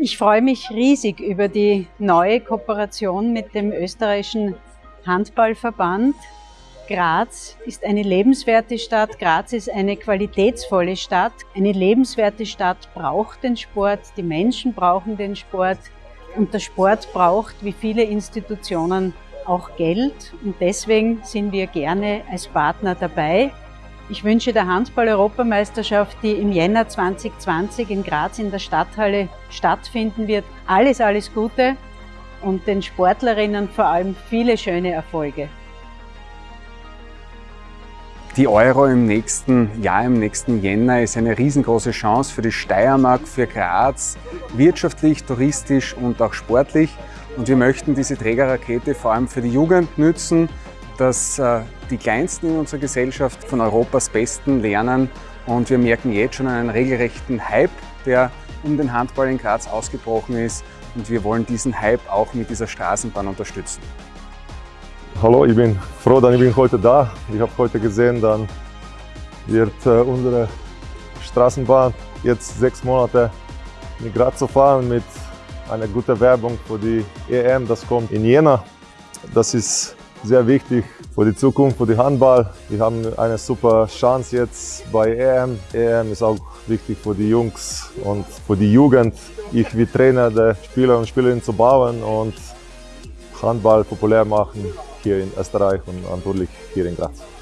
Ich freue mich riesig über die neue Kooperation mit dem österreichischen Handballverband. Graz ist eine lebenswerte Stadt, Graz ist eine qualitätsvolle Stadt. Eine lebenswerte Stadt braucht den Sport, die Menschen brauchen den Sport und der Sport braucht, wie viele Institutionen, auch Geld und deswegen sind wir gerne als Partner dabei. Ich wünsche der Handball-Europameisterschaft, die im Jänner 2020 in Graz in der Stadthalle stattfinden wird, alles, alles Gute und den Sportlerinnen vor allem viele schöne Erfolge. Die Euro im nächsten Jahr, im nächsten Jänner, ist eine riesengroße Chance für die Steiermark, für Graz, wirtschaftlich, touristisch und auch sportlich. Und wir möchten diese Trägerrakete vor allem für die Jugend nützen, dass äh, die Kleinsten in unserer Gesellschaft von Europas Besten lernen und wir merken jetzt schon einen regelrechten Hype, der um den Handball in Graz ausgebrochen ist und wir wollen diesen Hype auch mit dieser Straßenbahn unterstützen. Hallo, ich bin froh, dass ich bin heute da. Ich habe heute gesehen, dann wird äh, unsere Straßenbahn jetzt sechs Monate in Graz zu fahren mit einer guten Werbung für die EM, das kommt in Jena. Das ist sehr wichtig für die Zukunft, für die Handball. Wir haben eine super Chance jetzt bei EM. EM ist auch wichtig für die Jungs und für die Jugend. Ich wie Trainer der Spieler und Spielerinnen zu bauen und Handball populär machen hier in Österreich und natürlich hier in Graz.